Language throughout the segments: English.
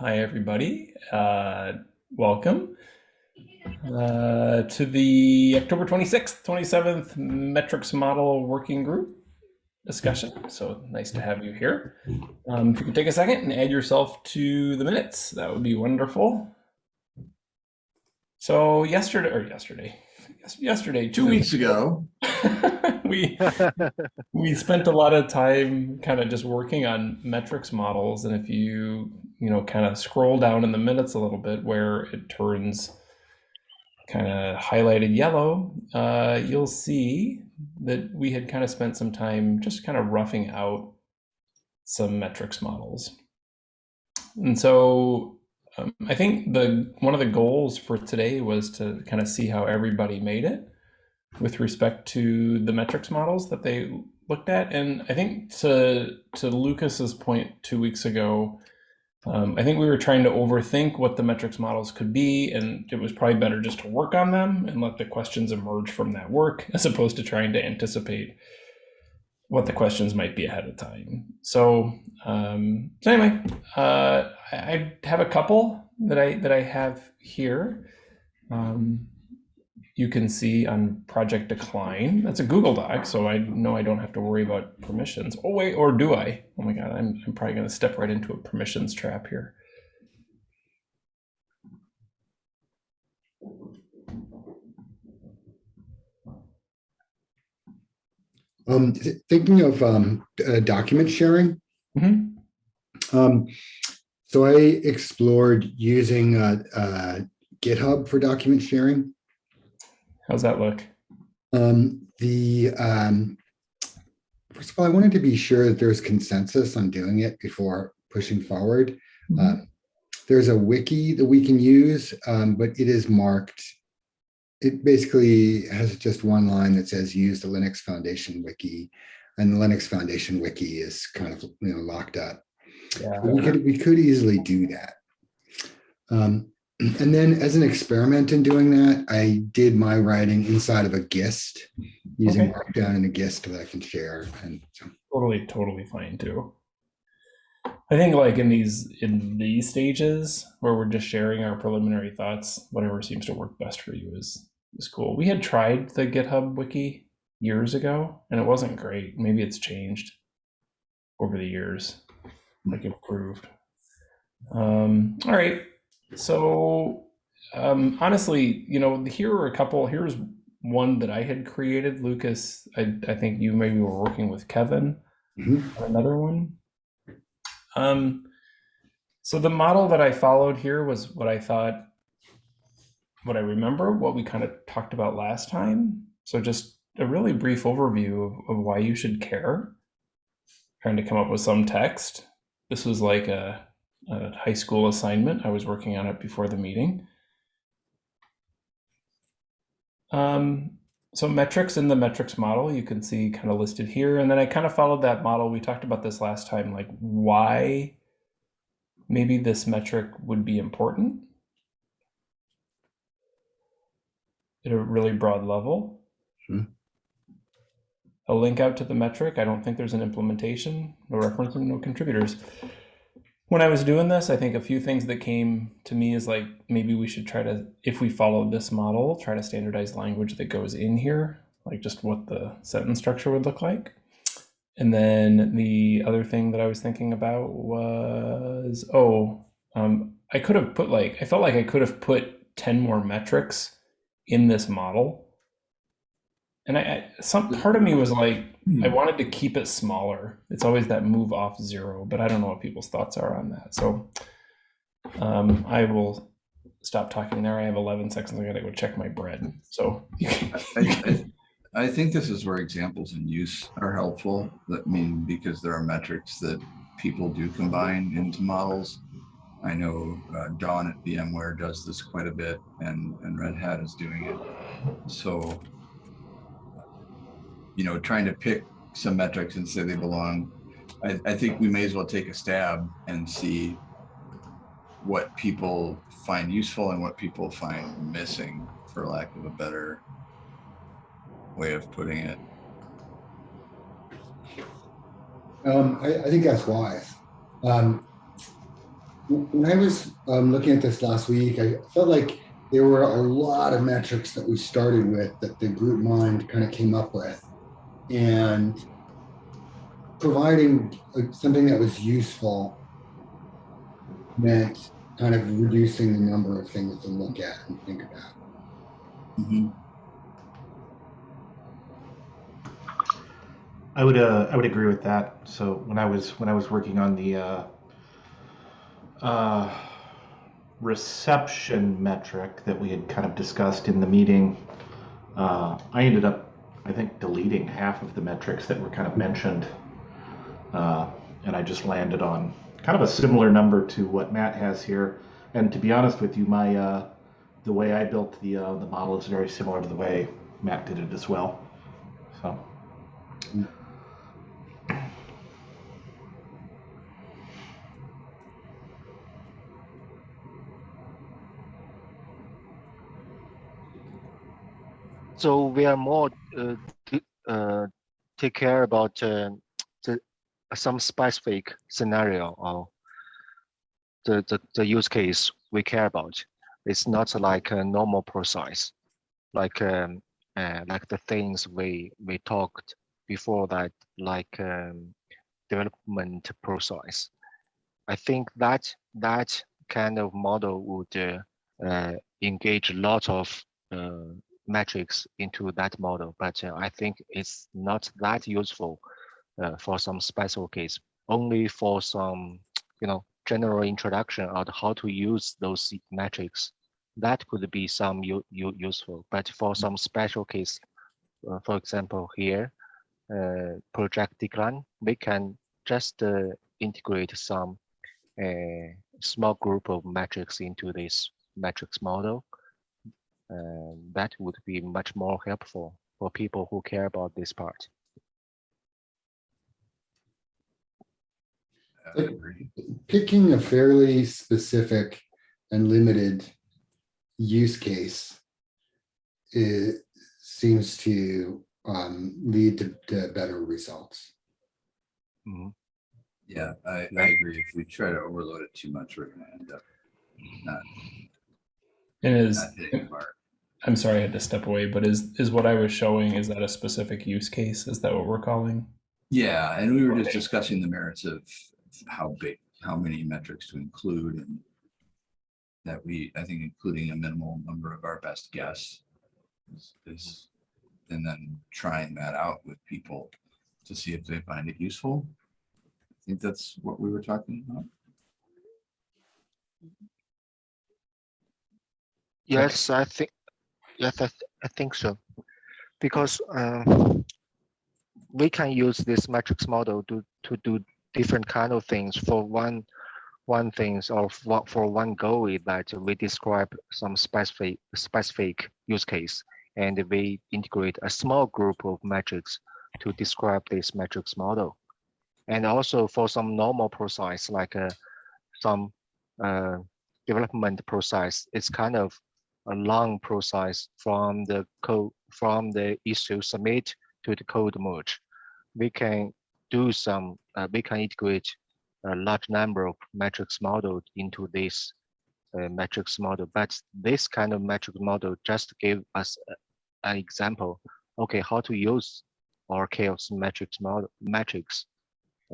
Hi, everybody. Uh, welcome uh, to the October 26th, 27th metrics model working group discussion. So nice to have you here. Um, if you could take a second and add yourself to the minutes, that would be wonderful. So yesterday, or yesterday, yesterday, two weeks ago, we we spent a lot of time kind of just working on metrics models, and if you you know kind of scroll down in the minutes a little bit where it turns kind of highlighted yellow, uh, you'll see that we had kind of spent some time just kind of roughing out some metrics models. And so um, I think the one of the goals for today was to kind of see how everybody made it with respect to the metrics models that they looked at. And I think to to Lucas's point two weeks ago, um, I think we were trying to overthink what the metrics models could be, and it was probably better just to work on them and let the questions emerge from that work, as opposed to trying to anticipate what the questions might be ahead of time. So, um, so anyway, uh, I have a couple that I that I have here. Um, you can see on project decline. That's a Google Doc, so I know I don't have to worry about permissions. Oh wait, or do I? Oh my God, I'm, I'm probably gonna step right into a permissions trap here. Um, thinking of um, uh, document sharing. Mm -hmm. um, so I explored using uh, uh, GitHub for document sharing. How's that look? Um, the um, first of all, I wanted to be sure that there's consensus on doing it before pushing forward. Mm -hmm. um, there's a wiki that we can use, um, but it is marked. It basically has just one line that says use the Linux Foundation wiki, and the Linux Foundation wiki is kind of you know locked up. Yeah. We could we could easily do that. Um, and then as an experiment in doing that, I did my writing inside of a GIST using okay. Markdown and a GIST that I can share. And so. totally, totally fine too. I think like in these in these stages where we're just sharing our preliminary thoughts, whatever seems to work best for you is is cool. We had tried the GitHub wiki years ago and it wasn't great. Maybe it's changed over the years, like improved. Um, all right, so um, honestly, you know, here are a couple. Here's one that I had created. Lucas, I, I think you maybe were working with Kevin mm -hmm. another one. Um, so the model that I followed here was what I thought, what I remember, what we kind of talked about last time. So just a really brief overview of, of why you should care. Trying to come up with some text. This was like a a high school assignment. I was working on it before the meeting. Um, so metrics in the metrics model, you can see kind of listed here. And then I kind of followed that model. We talked about this last time, like why maybe this metric would be important at a really broad level. Sure. A link out to the metric. I don't think there's an implementation, no reference, and no contributors when I was doing this, I think a few things that came to me is like maybe we should try to, if we follow this model, try to standardize language that goes in here, like just what the sentence structure would look like. And then the other thing that I was thinking about was, oh, um, I could have put like, I felt like I could have put 10 more metrics in this model. And I, I some part of me was like, I hmm. wanted to keep it smaller. It's always that move off zero, but I don't know what people's thoughts are on that. So um, I will stop talking there. I have 11 seconds. I gotta go check my bread. So I, I, I, think this is where examples in use are helpful. That mean because there are metrics that people do combine into models. I know uh, Dawn at VMware does this quite a bit, and and Red Hat is doing it. So you know, trying to pick some metrics and say they belong, I, I think we may as well take a stab and see what people find useful and what people find missing, for lack of a better way of putting it. Um, I, I, think that's wise. Um, When I was um, looking at this last week, I felt like there were a lot of metrics that we started with that the group mind kind of came up with. And providing uh, something that was useful meant kind of reducing the number of things to look at and think about. Mhm. I would uh, I would agree with that. So when I was when I was working on the uh, uh, reception metric that we had kind of discussed in the meeting, uh, I ended up I think deleting half of the metrics that were kind of mentioned, uh, and I just landed on kind of a similar number to what Matt has here. And to be honest with you, my uh, the way I built the uh, the model is very similar to the way Matt did it as well. So. So we are more uh, uh, take care about uh, the some specific scenario or the, the the use case we care about. It's not like a normal process, like um, uh, like the things we we talked before that, like um, development process. I think that that kind of model would uh, uh, engage a lot of metrics into that model, but uh, I think it's not that useful uh, for some special case, only for some, you know, general introduction on how to use those metrics. That could be some useful, but for some special case, uh, for example, here, uh, project decline, we can just uh, integrate some uh, small group of metrics into this metrics model uh, that would be much more helpful for people who care about this part. I agree. Picking a fairly specific and limited use case it seems to um, lead to, to better results. Mhm. Yeah, I, I agree. If we try to overload it too much, we're gonna end up not, And is not hitting the mark. I'm sorry I had to step away, but is is what I was showing is that a specific use case? Is that what we're calling? Yeah, and we were just discussing the merits of how big, how many metrics to include and that we, I think including a minimal number of our best guess is, is, and then trying that out with people to see if they find it useful. I think that's what we were talking about. Yes, I think, yes, I, th- I think so. Because uh, we can use this metrics model to, to do different kind of things for one, one things or for, for one goal that we describe some specific, specific use case and we integrate a small group of metrics to describe this metrics model. And also for some normal process like uh, some uh, development process, it's kind of a long process from the code from the issue submit to the code merge. We can do some, uh, we can integrate a large number of metrics model into this uh, metrics model. But this kind of metric model just give us an example. Okay, how to use our CHAOSS metrics model metrics.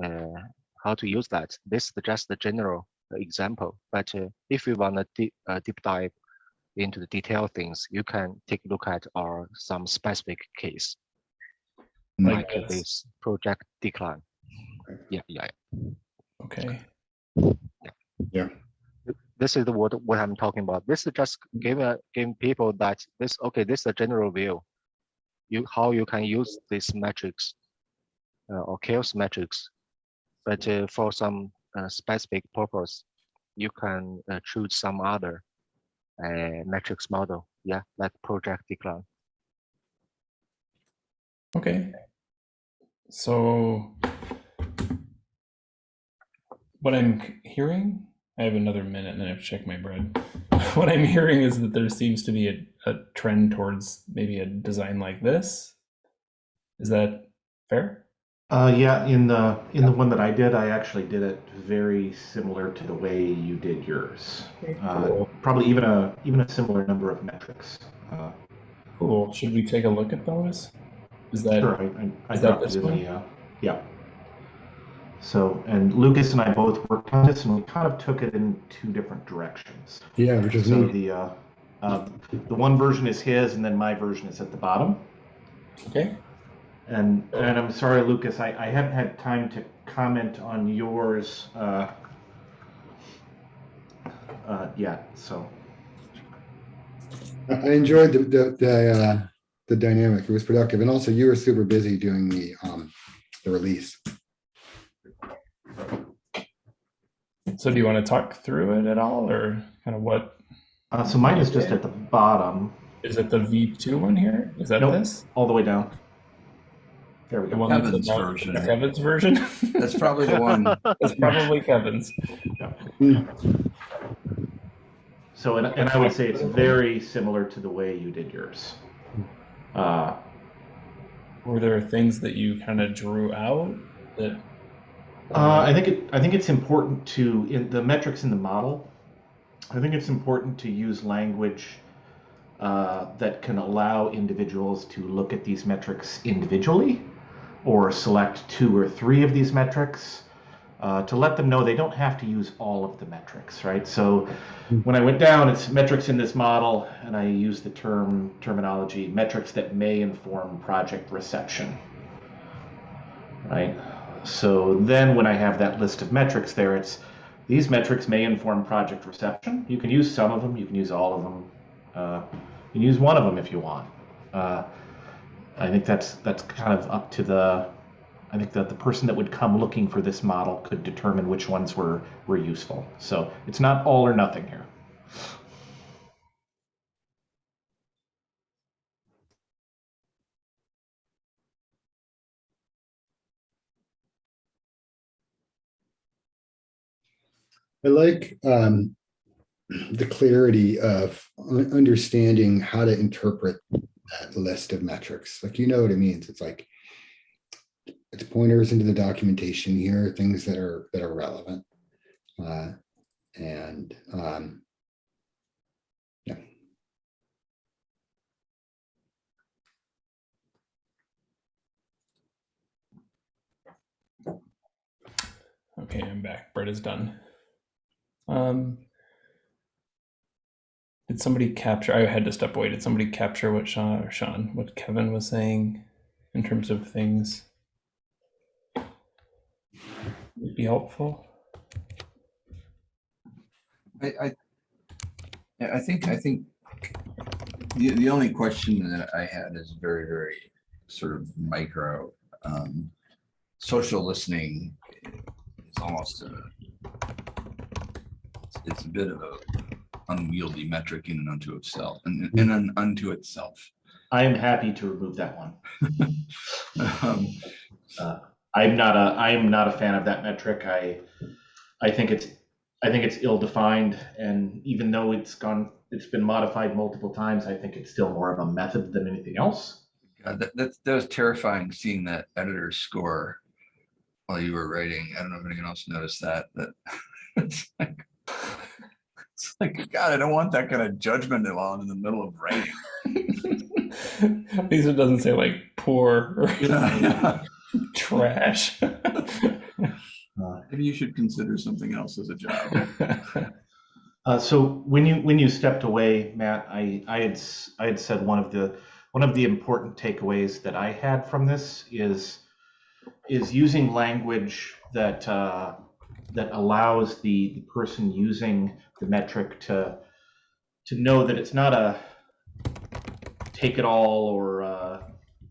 Uh, how to use that? This is just the general example. But uh, if you want to deep, uh, deep dive into the detailed things, you can take a look at our some specific case, Like like this. this project decline. Okay. Yeah, yeah. Okay. Yeah. yeah. This is the what what I'm talking about. This is just giving a- giving people that this okay. This is a general view. You how you can use these metrics uh, or CHAOSS metrics, but uh, for some uh, specific purpose, you can uh, choose some other uh, metrics model. Yeah, like project decline. Okay. So what I'm hearing, I have another minute and then I have to check my bread. what I'm hearing is that there seems to be a, a trend towards maybe a design like this. Is that fair? Uh, yeah, in the in the one that I did, I actually did it very similar to the way you did yours. Uh, Cool. probably even a even a similar number of metrics. Uh, Cool. Should we take a look at those? Is that sure, I, I, I that this one? the uh, yeah. So, and Lucas and I both worked on this, and we kind of took it in two different directions. Yeah, which is So neat. the uh, uh, the one version is his, and then my version is at the bottom. okay? And and I'm sorry, Lucas, I, I haven't had time to comment on yours uh, uh, yet. So I I enjoyed the, the, the, uh, the dynamic. It was productive. And also you were super busy doing the, um, the release. So do you want to talk through it at all, or kind of what uh, so mine is just at the bottom, is it? The V2 one here? Is that Nope. this? all the way down. There we go. one that's Kevin's about- version. Kevin's version. That's probably the one. That's probably Kevin's. So and, and I would say it's very similar to the way you did yours. Uh, Were there things that you kind of drew out that? Uh, I think it. I think it's important to in the metrics in the model. I think it's important to use language uh, that can allow individuals to look at these metrics individually, or select two or three of these metrics. Uh, to let them know they don't have to use all of the metrics, right? So when I went down, it's metrics in this model, and I use the term terminology metrics that may inform project reception, right? So then when I have that list of metrics there, it's these metrics may inform project reception. You can use some of them, you can use all of them. Uh, you can use one of them if you want. Uh, I think that's that's kind of up to the. I think that the person that would come looking for this model could determine which ones were were useful. So it's not all or nothing here. I like, um, the clarity of understanding how to interpret that list of metrics. Like, you know what it means. It's like, it's pointers into the documentation here, things that are, that are relevant. Uh, and, um, yeah. Okay, I'm back. Brett is done. Um, did somebody capture? I had to step away. Did somebody capture what Sean or Sean, what Kevin was saying in terms of things? Would be helpful. I, I, I think, I think the, the only question that I had is very, very sort of micro. Um, social listening is almost a, it's a bit of a unwieldy metric in and unto itself, and in and unto itself. I am happy to remove that one. Um, I'm not a I am not a fan of that metric. I I think it's I think it's ill defined and even though it's gone it's been modified multiple times, I think it's still more of a method than anything else. God, that, that, that was terrifying seeing that editor score while you were writing. I don't know if anyone else noticed that, that it's like, it's like, God, I don't want that kind of judgment I'm in the middle of rain. At least it doesn't say like poor or Yeah. trash. Maybe you should consider something else as a job. Uh, so when you when you stepped away, Matt, I I had I had said one of the one of the important takeaways that I had from this is is using language that uh, that allows the, the person using the metric to to know that it's not a take it all or uh,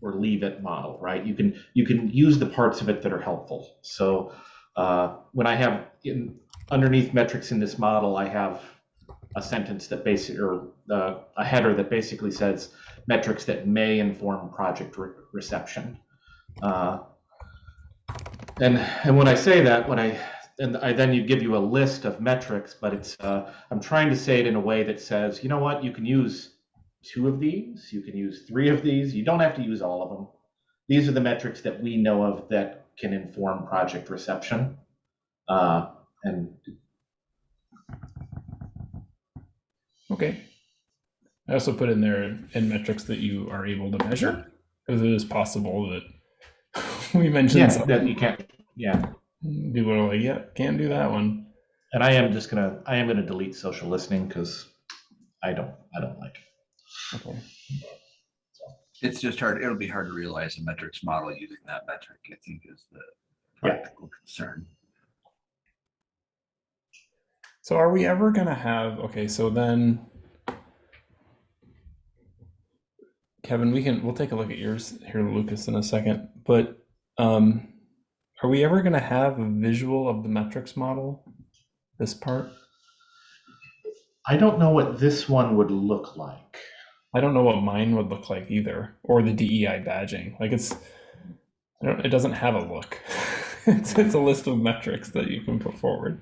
or leave it model, right? You can you can use the parts of it that are helpful. So uh, when I have in underneath metrics in this model, I have a sentence that basically, or uh, a header that basically says metrics that may inform project re- reception. Uh, and and when I say that, when I and I then you give you a list of metrics, but it's uh, I'm trying to say it in a way that says, you know what, you can use two of these, you can use three of these, you don't have to use all of them. These are the metrics that we know of that can inform project reception. Uh, and Okay. I also put in there in metrics that you are able to measure, because it is possible that we mentioned yeah, something. that you can't. Yeah, People are like, yeah, can't do that one. and I am just gonna I am gonna delete social listening because I don't I don't like it. Okay. It's just hard, it'll be hard to realize a metrics model using that metric, I think is the Yeah. practical concern. So are we ever gonna have, okay, so then Kevin, we can, we'll take a look at yours here, Lucas, in a second, but um, are we ever gonna have a visual of the metrics model? This part? I don't know what this one would look like. I don't know what mine would look like either, or the DEI badging. Like it's, I don't, it doesn't have a look. It's, it's a list of metrics that you can put forward.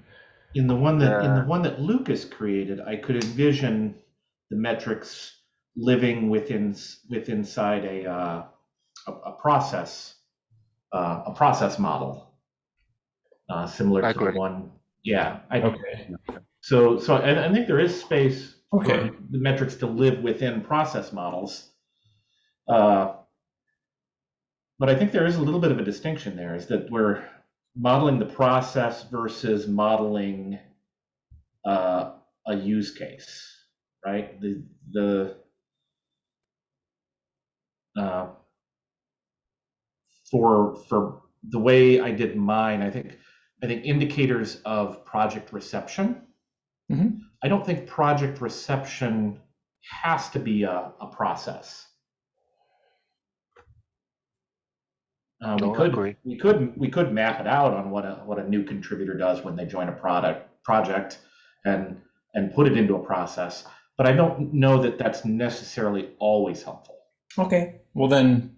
In the one that in the one that Lucas created, I could envision the metrics living within s- with inside a uh, a, a process uh, a process model uh, similar I to the one. Yeah, I, Okay, so so I, I think there is space Okay. for the metrics to live within process models. Uh, but I think there is a little bit of a distinction there, is that we're modeling the process versus modeling uh, a use case, right? The the uh, for for the way I did mine, I think I think indicators of project reception. Mhm. I don't think project reception has to be a, a process. Uh, we could agree. we could we could map it out on what a what a new contributor does when they join a product project and and put it into a process. But I don't know that that's necessarily always helpful. okay. Well then,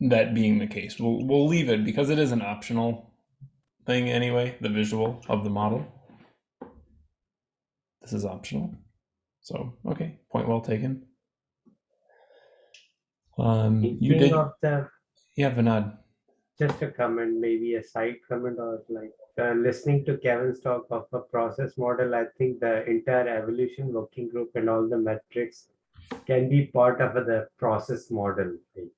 that being the case, we'll we'll leave it because it is an optional thing anyway. The visual of the model. This is optional. So okay, point well taken. Um, you did, the, yeah, Vinod. just a comment, maybe a side comment or like, uh, listening to Kevin's talk of a process model, I think the entire evolution working group and all the metrics can be part of the process model. thing.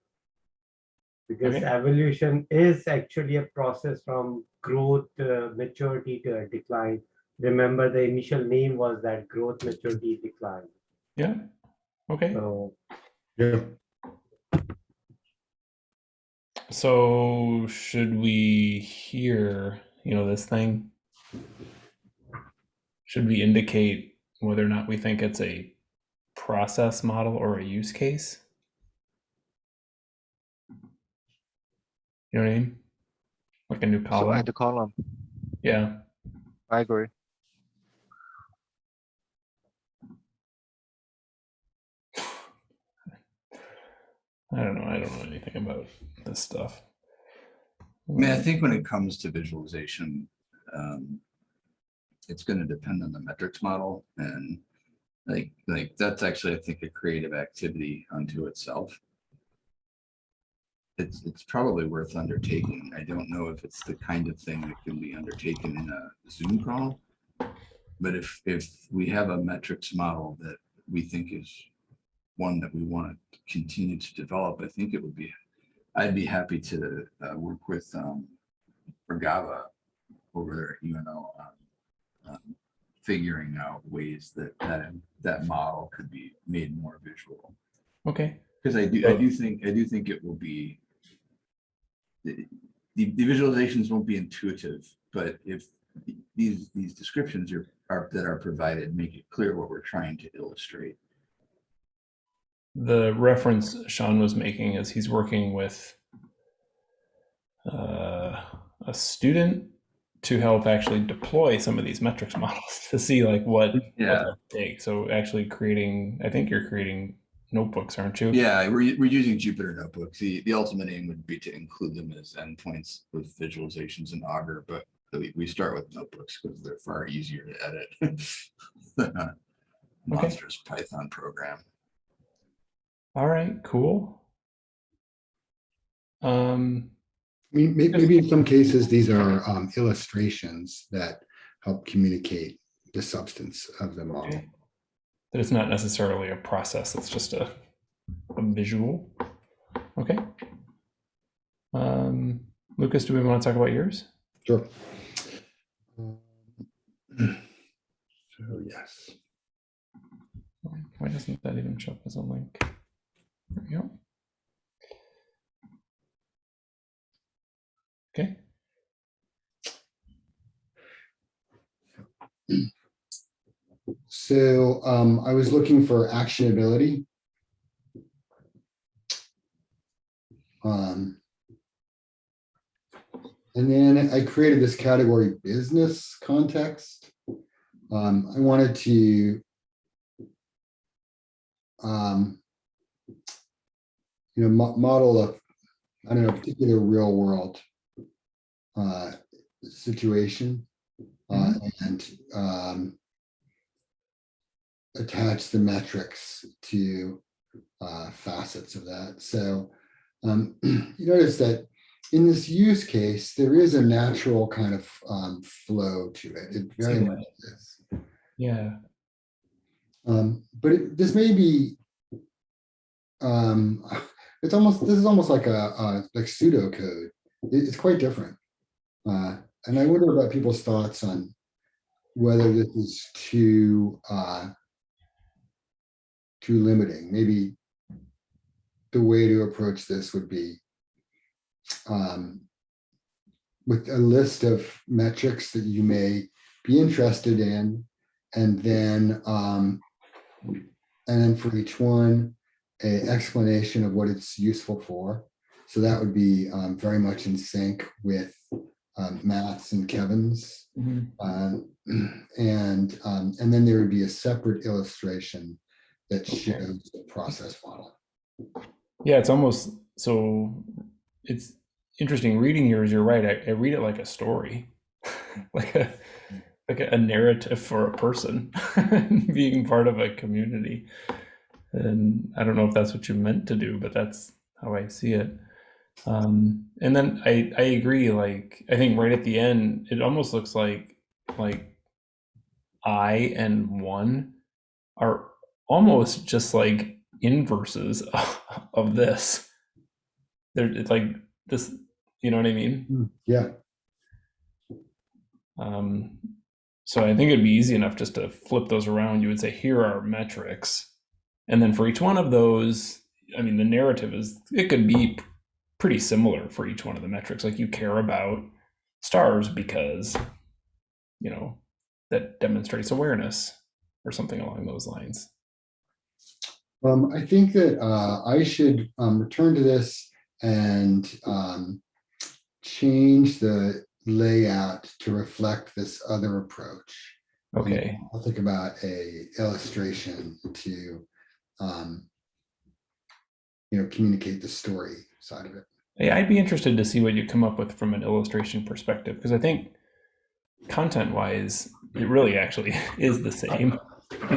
Because Okay. evolution is actually a process from growth, uh, maturity to decline. Remember, the initial name was that growth, maturity, decline. Yeah. Okay. So Yeah. So should we hear, you know, this thing? Should we indicate whether or not we think it's a process model or a use case? You know what I mean? Like a new column. So column? add the column. Yeah. I agree. I don't know. I don't know anything about this stuff. I mean, I think when it comes to visualization, um, it's gonna depend on the metrics model and like, like, that's actually, I think, a creative activity unto itself. It's, it's probably worth undertaking. I don't know if it's the kind of thing that can be undertaken in a Zoom call. But if, if we have a metrics model that we think is one that we want to continue to develop, I think it would be I'd be happy to uh, work with um, Regava over there, at UNO, on um, figuring out ways that that that model could be made more visual. Okay. Because I do, I do think, I do think it will be the, the the visualizations won't be intuitive, but if these these descriptions are, are that are provided make it clear what we're trying to illustrate. The reference Sean was making is he's working with uh, a student to help actually deploy some of these metrics models to see like what, what Yeah. they take. So actually creating, I think you're creating notebooks, aren't you? Yeah, we're, we're using Jupyter notebooks. The, the ultimate aim would be to include them as endpoints with visualizations in Augur, but we, we start with notebooks because they're far easier to edit than a monstrous Python program. All right, cool. Um, I mean, may- maybe in some cases, these are um, illustrations that help communicate the substance of the model. Okay. That it's not necessarily a process, it's just a, a visual. Okay. Um, Lucas, do we want to talk about yours? Sure. Um, So yes, Why doesn't that even show up as a link? There we go. Okay. So um, I was looking for actionability. Um, and then I created this category business context. Um, I wanted to um, you know, mo- model a, I don't know, particular real world uh, situation uh, and um, attach the metrics to uh, facets of that. So um, you notice that in this use case, there is a natural kind of um, flow to it. It very See much is. Yeah. Um, but it, this may be, um, it's almost, this is almost like a, a like pseudocode. It- it's quite different. Uh, and I wonder about people's thoughts on whether this is too, uh, too limiting. Maybe the way to approach this would be um, with a list of metrics that you may be interested in, and then um, and then for each one, a explanation of what it's useful for. So that would be um, very much in sync with um, Matt's and Kevin's. Mhm. Uh, and um, and then there would be a separate illustration that shows the process model. Yeah, it's almost so it's interesting reading yours. You're right. I, I read it like a story, like a like a narrative for a person being part of a community. And I don't know if that's what you meant to do, but that's how I see it. Um, and then I I agree. Like I think right at the end, it almost looks like like I and one are almost just like inverses of this. They're it's like this, you know what I mean? Yeah, Um, so I think it'd be easy enough just to flip those around. You would say, here are metrics. And then for each one of those, I mean, the narrative is, it could be pretty similar for each one of the metrics. Like you care about stars because, you know, that demonstrates awareness or something along those lines. Um, I think that uh, I should um, return to this and um, change the layout to reflect this other approach. Okay. I'll think about a illustration to, um, you know, communicate the story side of it. Yeah, I'd be interested to see what you come up with from an illustration perspective because I think content wise, it really actually is the same.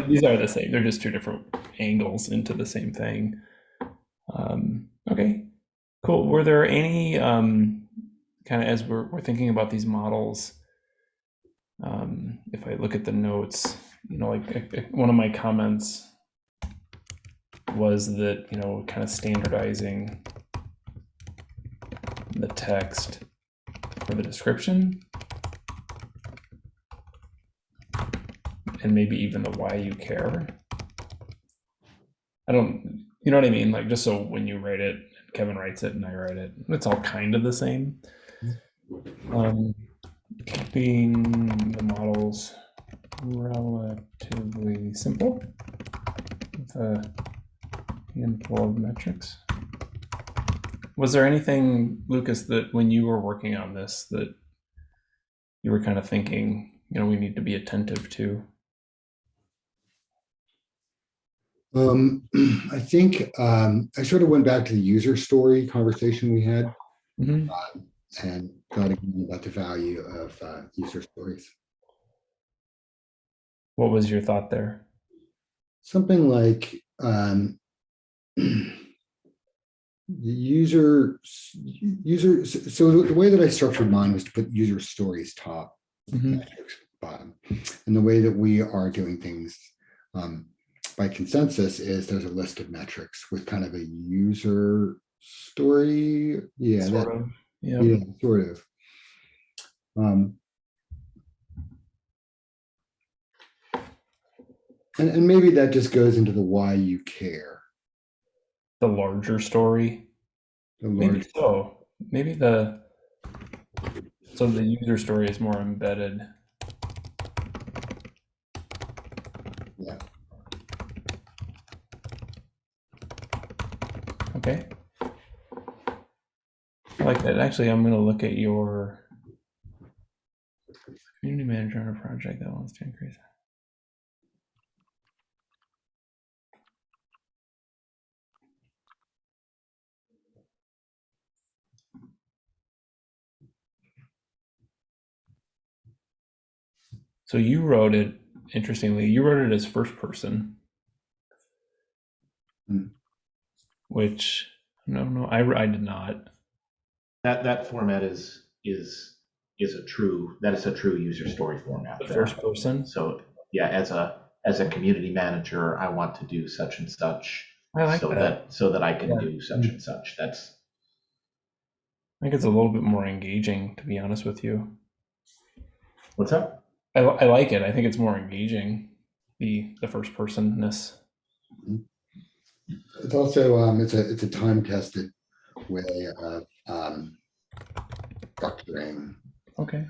These are the same. They're just two different angles into the same thing. Um, okay, cool. Were there any um, kind of as we're, we're thinking about these models? Um, if I look at the notes, you know, like one of my comments was that you know kind of standardizing the text for the description and maybe even the why you care. I don't, you know what I mean? Like just so when you write it, Kevin writes it and I write it, it's all kind of the same. Um, keeping the models relatively simple with a handful of metrics. Was there anything, Lucas, that when you were working on this that you were kind of thinking, you know, we need to be attentive to? Um, I think um, I sort of went back to the user story conversation we had Mhm. and thought about the value of uh, user stories. What was your thought there? Something like um, the user, user, so the way that I structured mine was to put user stories top. Mhm. metrics bottom. And the way that we are doing things um, by consensus is there's a list of metrics with kind of a user story. Yeah, that- Sort of. Yeah. yeah, sort of. Um, and, and maybe that just goes into the why you care. The larger story. The Maybe so. Maybe the so the user story is more embedded. yeah. Okay. I like that. Actually, I'm going to look at your community manager on a project that wants to increase. So you wrote it, interestingly, you wrote it as first person. Hmm. Which, no, no, I, I did not. That, that format is, is, is a true, that is a true user story format. The first person. So, yeah, as a, as a community manager, I want to do such and such. I like so that. So that I can Yeah. do such and such. That's, I think it's a little bit more engaging, to be honest with you. what's up? I, I like it. I think it's more engaging, the the first personness. It's also, um, it's a, it's a time tested way of, um, structuring. Okay.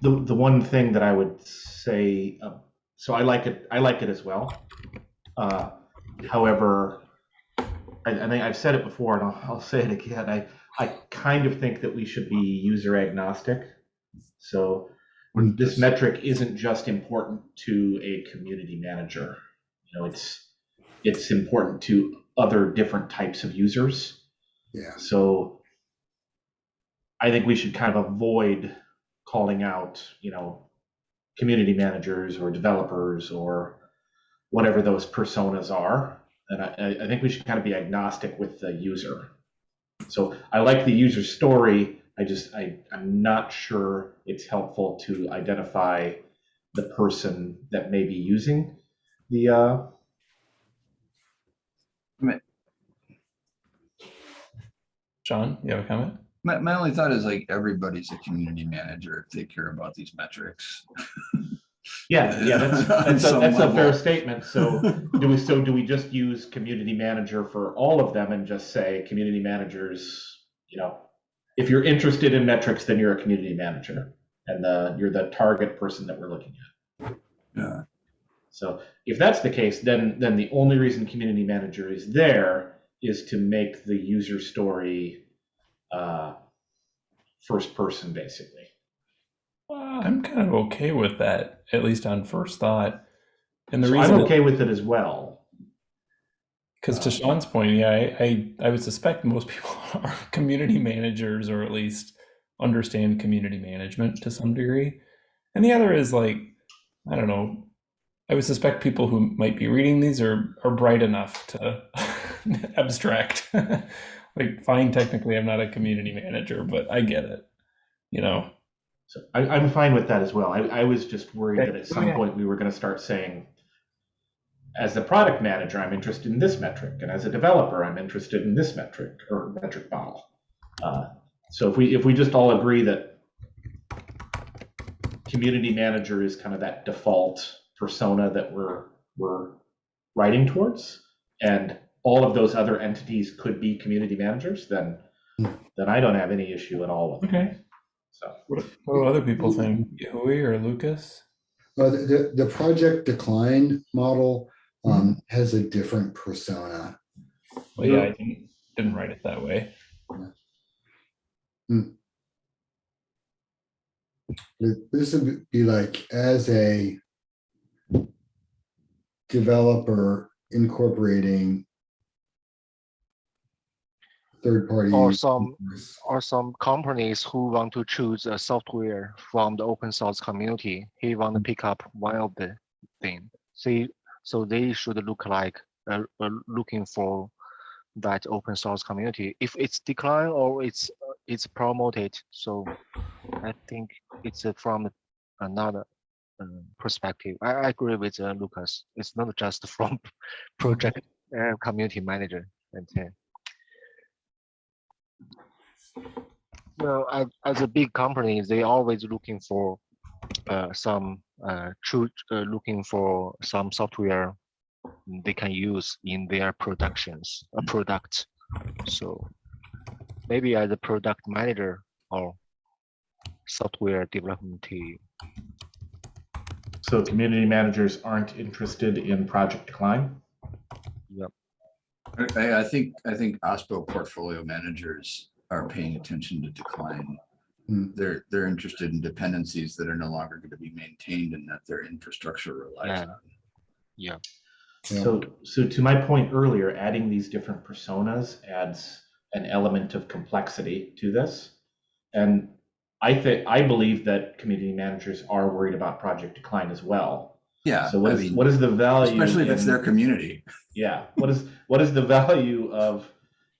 The, the one thing that I would say, uh, so I like it, I like it as well. Uh, However, I, I think I've said it before and I'll, I'll say it again. I, I kind of think that we should be user agnostic. So this metric isn't just important to a community manager. You know, it's, it's important to other different types of users. Yeah, So I think we should kind of avoid calling out, you know, community managers or developers or whatever those personas are. And I, I- I think we should kind of be agnostic with the user. So I like the user story. I just, I, I'm not sure it's helpful to identify the person that may be using the, uh, John, you have a comment? My, my only thought is like everybody's a community manager if they care about these metrics. yeah, yeah, that's, that's, a, that's a fair statement. So do we, so do we just use community manager for all of them and just say community managers, you know, if you're interested in metrics, then you're a community manager and the, you're the target person that we're looking at. Yeah, So if that's the case, then, then the only reason community manager is there is to make the user story, uh, first person basically. Uh, I'm kind of okay with that, at least on first thought. And the So reason, I'm okay with it as well. because to Sean's point, yeah, I, I I would suspect most people are community managers or at least understand community management to some degree. And the other is like, I don't know. I would suspect people who might be reading these are are bright enough to abstract. like, fine, technically, I'm not a community manager, but I get it. You know. So I, I'm fine with that as well. I, I was just worried Okay. that at some Okay. point we were going to start saying, as a product manager, I'm interested in this metric, and as a developer, I'm interested in this metric or metric model. Uh, so if we if we just all agree that community manager is kind of that default persona that we're we're writing towards, and all of those other entities could be community managers, then then I don't have any issue at all with it. Okay. So. What, what do other people think? Hui or Lucas? Well, the, the, the project decline model, um, has a different persona. Well, yeah, I didn't, didn't write it that way. This would be like as a developer incorporating third-party. Or some- or some companies who want to choose a software from the open source community, he want to pick up one of the thing. See, so they should look like uh, uh, looking for that open source community. If it's decline or it's uh, it's promoted, so I think it's uh, from another uh, perspective. I, I agree with uh, Lucas. It's not just from project uh, community manager. And well, as, as a big company, they always looking for uh, some uh, true uh, looking for some software they can use in their productions a product. So maybe as a product manager or software development team. So community managers aren't interested in project decline? I, I think, I think OSPO portfolio managers are paying attention to decline. Hmm. They're, they're interested in dependencies that are no longer going to be maintained and that their infrastructure relies Yeah. on. Yeah. So, so to my point earlier, adding these different personas adds an element of complexity to this. And I think, I believe that community managers are worried about project decline as well. Yeah, So what I is, mean, what is the value? especially if it's their community. Yeah, what is, what is the value of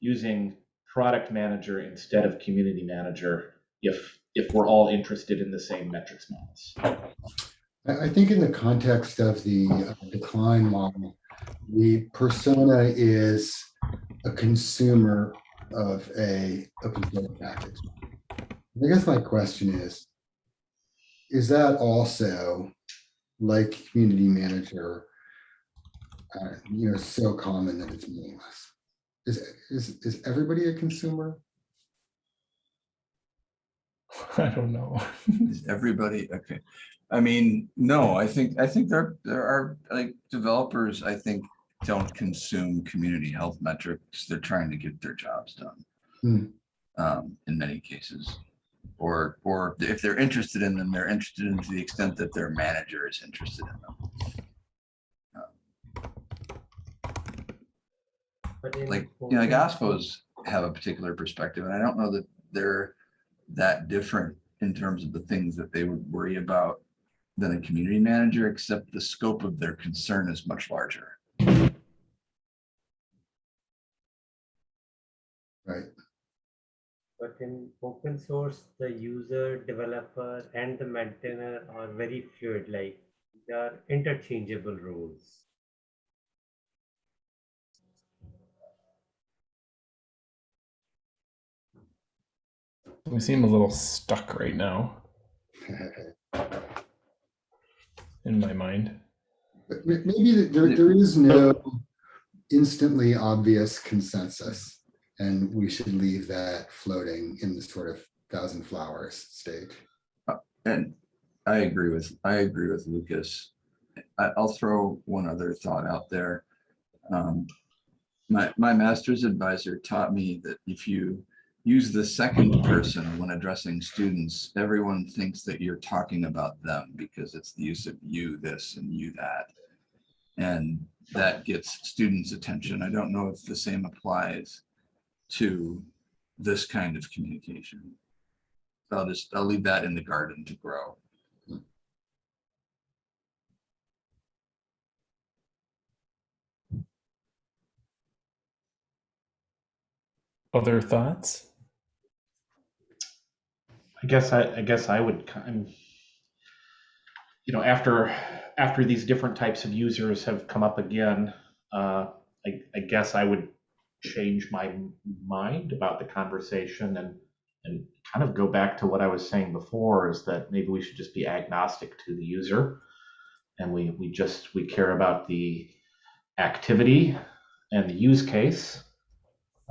using product manager instead of community manager if, if we're all interested in the same metrics models? I, think in the context of the uh, decline model, the persona is a consumer of a open source package. I guess my question is, is that also like community manager, uh, you know, so common that it's meaningless? Is, is, is everybody a consumer? I don't know. Is everybody, okay. I mean, no, I think, I think there, there are like developers, I think, don't consume community health metrics. They're trying to get their jobs done. Hmm. Um, in many cases. Or, or if they're interested in them, they're interested in to the extent that their manager is interested in them. But in Like, you know, like open OSPOs have a particular perspective, and I don't know that they're that different in terms of the things that they would worry about than a community manager, except the scope of their concern is much larger. Right. But in open source, the user, developer, and the maintainer are very fluid, like they are interchangeable roles. We seem a little stuck right now in my mind. Maybe there, there is no instantly obvious consensus, and we should leave that floating in the sort of thousand flowers state. And I agree with, I agree with Lucas. I, I'll throw one other thought out there. Um, My, my master's advisor taught me that if you use the second person when addressing students, everyone thinks that you're talking about them because it's the use of you this and you that. And that gets students' attention. I don't know if the same applies to this kind of communication. I'll just, I'll leave that in the garden to grow. Other thoughts? I guess I, I guess I would kind you know, after, after these different types of users have come up again, uh, I, I guess I would change my mind about the conversation and, and kind of go back to what I was saying before is that maybe we should just be agnostic to the user. And we, we just, we care about the activity and the use case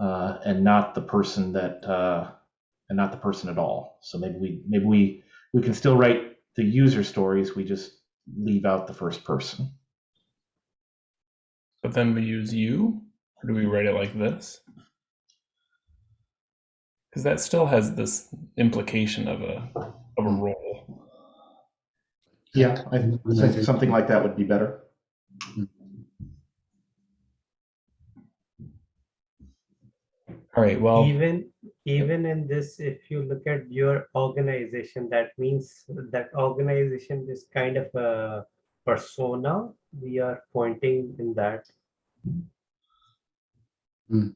uh, and not the person that, uh, and not the person at all. So maybe we, maybe we, we can still write the user stories, we just leave out the first person. But then we use you, or do we write it like this? Because that still has this implication of a of a role. Yeah, I think something like that would be better. All right. Well, Even, even in this, if you look at your organization, that means that organization is kind of a persona. We are pointing in that. Hmm.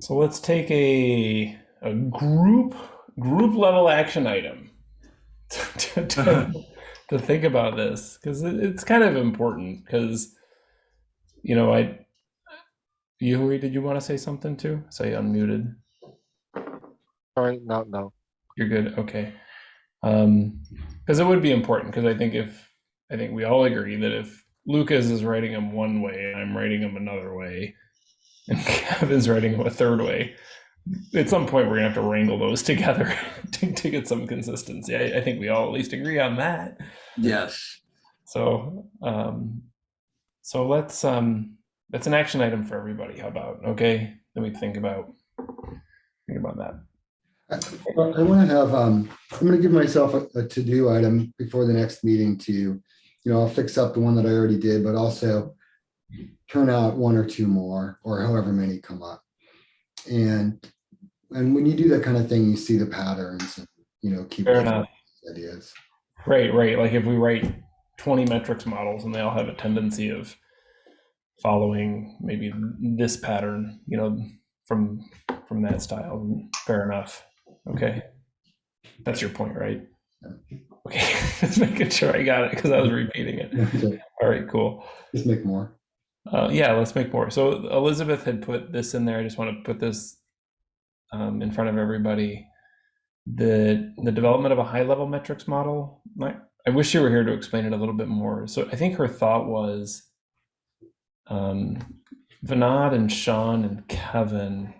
So let's take a a group group level action item to, to, to think about this because it, it's kind of important because you know I Yui, did you want to say something too? Say unmuted. Sorry, no, no. You're good. Okay. Um, because it would be important because I think if I think we all agree that if Lucas is writing them one way and I'm writing them another way, and Kevin's writing them a third way, at some point we're gonna have to wrangle those together to, to get some consistency. I, I think we all at least agree on that. Yes. So, um, so let's um, that's an action item for everybody. How about okay? Then we think about think about that. Well, I want to have, um, I'm going to give myself a, a to-do item before the next meeting to, you know, I'll fix up the one that I already did, but also turn out one or two more, or however many come up. And, and when you do that kind of thing, you see the patterns, and you know, keep ideas. Right, right. Like if we write 20 metrics models and they all have a tendency of following maybe this pattern, you know, from from that style, fair enough. Okay. That's your point, right? Okay. Just making sure I got it because I was repeating it. All right, cool. Let's make more. Uh, yeah, let's make more. So Elizabeth had put this in there. I just want to put this um, in front of everybody. The the development of a high level metrics model. I wish you were here to explain it a little bit more. So I think her thought was, um, Vinod and Sean and Kevin,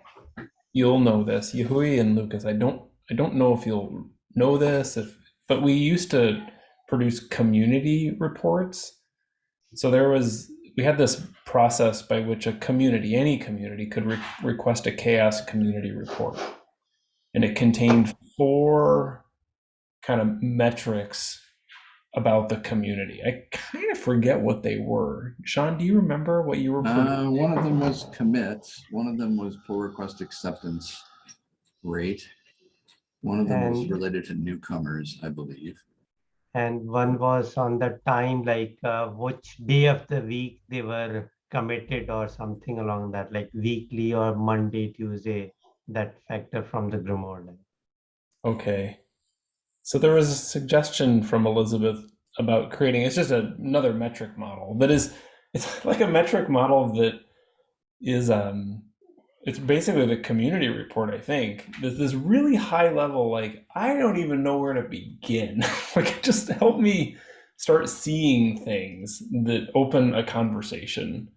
you'll know this. Yahui and Lucas. I don't I don't know if you'll know this. If but we used to produce community reports. So there was we had this process by which a community, any community, could re- request a CHAOSS community report, and it contained four kind of metrics about the community. I kind of forget what they were. Sean, do you remember what you were? Uh, one of them was commits. One of them was pull request acceptance rate. One of them was related to newcomers, I believe. And one was on the time, like uh, which day of the week they were committed or something along that, like weekly or Monday, Tuesday, that factor from the Grimoire. Okay. So there was a suggestion from Elizabeth about creating it's just a, another metric model that is it's like a metric model that is um it's basically the community report I think. There's this really high level like I don't even know where to begin. like just help me start seeing things that open a conversation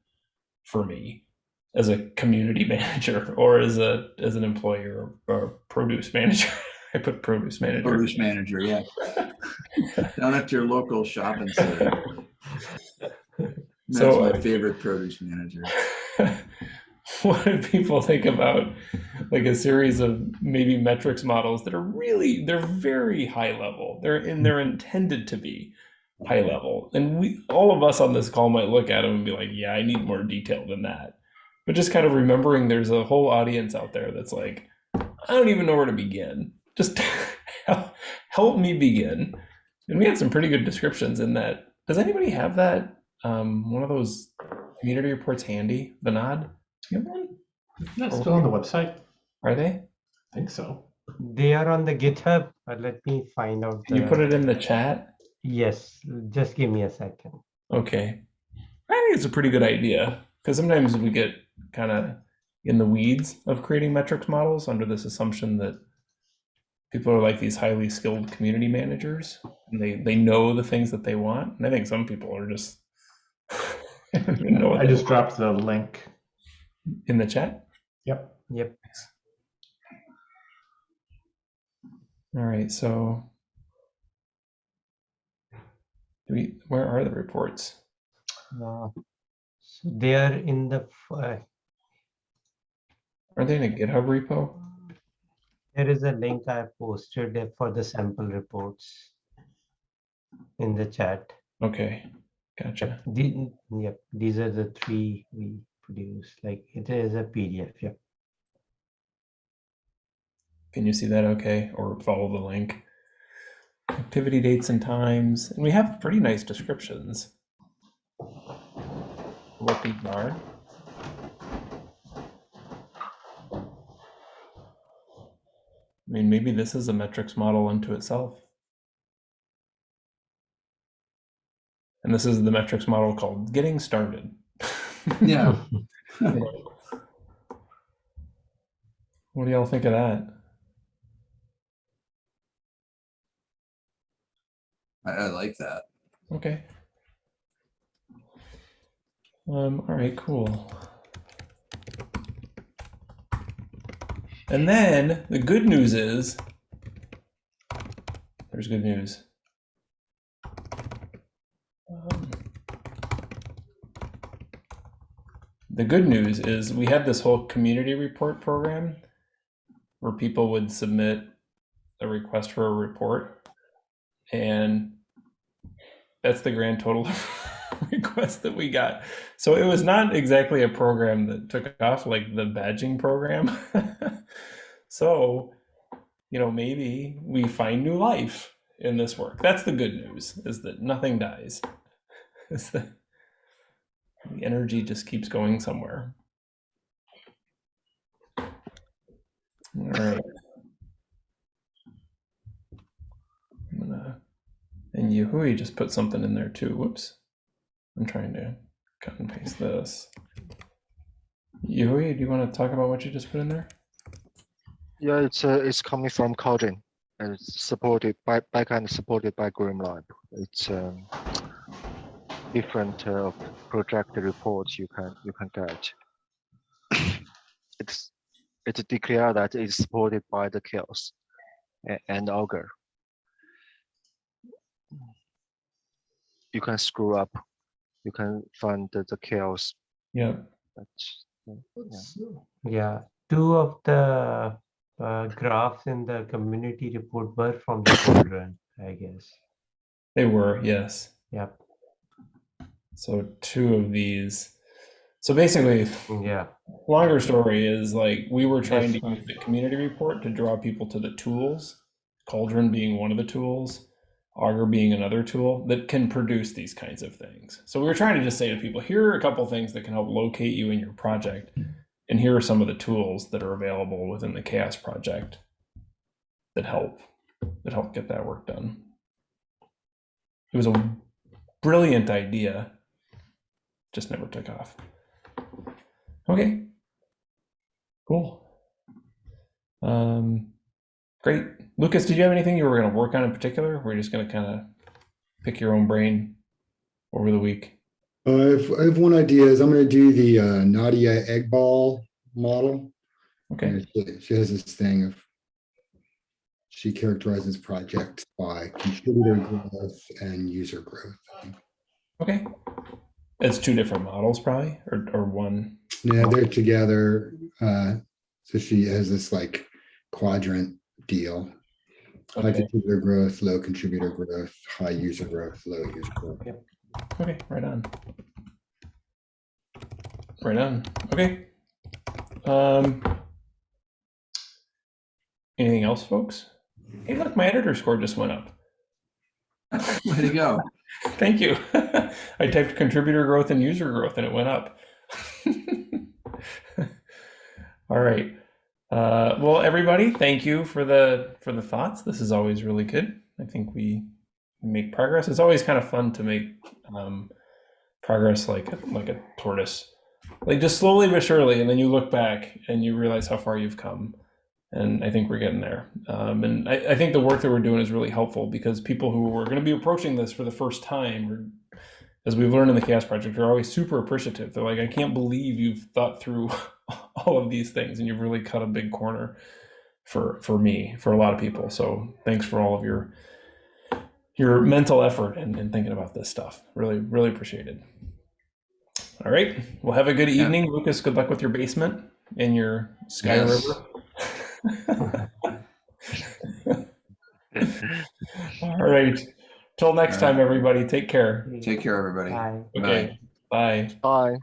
for me as a community manager or as a as an employer or, or produce manager. I put produce manager. Produce manager, yeah. Down at your local shopping center. That's So, my favorite produce manager. what do people think about like a series of maybe metrics models that are really they're very high level they're and they're intended to be high level and we all of us on this call might look at them and be like yeah i need more detail than that but just kind of remembering there's a whole audience out there that's like i don't even know where to begin just help, help me begin and we had some pretty good descriptions in that does anybody have that um, one of those community reports handy vinod you have one That's still on the website. are they I think so. They are on the GitHub, but let me find out. Can you put it in the chat? Yes, just give me a second. Okay. I think it's a pretty good idea because sometimes we get kind of in the weeds of creating metrics models under this assumption that people are like these highly skilled community managers and they, they know the things that they want. And I think some people are just I don't know I they just dropped the link. in the chat. Yep. Yep. All right, so do we where are the reports? Uh, so they are in the, f- uh, Are they in a GitHub repo? There is a link I posted for the sample reports in the chat. Okay, gotcha. The, yep, these are the three we produce, like it is a PDF, yep. Can you see that okay? Or follow the link? Activity dates and times. And we have pretty nice descriptions. What these are. I mean, maybe this is a metrics model unto itself. And this is the metrics model called getting started. Yeah. What do y'all think of that? I, I like that. Okay. Um, all right, cool. And then the good news is there's good news. Um, the good news is we had this whole community report program where people would submit a request for a report and that's the grand total of requests that we got. So it was not exactly a program that took off like the badging program. so, you know, maybe we find new life in this work. That's the good news is that nothing dies. The energy just keeps going somewhere. All right. I'm gonna and Yahui just put something in there too. Whoops. I'm trying to cut and paste this. Yahui, do you want to talk about what you just put in there? Yeah, it's uh, it's coming from Cauldron and it's supported by backend supported by GrimoireLab. It's um, different uh, project reports you can you can get. it's it's declared that it's supported by the CHAOSS and, and Augur. You can screw up. You can find the, the CHAOSS. Yeah. That's, Yeah, two of the uh, graphs in the community report were from the Cauldron, I guess. They were, yes. Yep. So two of these. So basically, Yeah. longer story is like we were trying to use the community report to draw people to the tools, Cauldron being one of the tools, Augur being another tool that can produce these kinds of things. So we were trying to just say to people, here are a couple things that can help locate you in your project, and here are some of the tools that are available within the CHAOSS project that help that help get that work done. It was a brilliant idea, just never took off. Okay. Cool. Um, great. Lucas, did you have anything you were going to work on in particular? We're just going to kind of pick your own brain over the week. Uh, I have, I have one idea is I'm going to do the uh, Nadia Eghbal model. Okay. She she has this thing of, she characterizes projects by contributor growth and user growth. Okay. It's two different models, probably, or, or one. Yeah, they're together. Uh, so she has this like quadrant deal. High Okay. contributor growth, low contributor growth, high user growth, low user growth. Yep. Okay. Right on. Right on. Okay. Um, anything else, folks? Hey, look, my editor score just went up. Way to go. Thank you. I typed contributor growth and user growth and it went up. All right. Uh, well, everybody, thank you for the for the thoughts. This is always really good. I think we make progress. It's always kind of fun to make um, progress like like a tortoise, like just slowly but surely, and then you look back and you realize how far you've come. And I think we're getting there. Um, and I, I think the work that we're doing is really helpful because people who are going to be approaching this for the first time, or as we've learned in the CHAOSS Project, are always super appreciative. They're like, I can't believe you've thought through all of these things and you've really cut a big corner for for me, for a lot of people. So thanks for all of your your mental effort and, and thinking about this stuff. Really, really appreciated. All right. Well, have a good Yeah. evening, Lucas. Good luck with your basement and your Sky Yes. River. All right. Till next All right. time, everybody. Take care. Take care, everybody. Bye. Okay. Bye. Bye.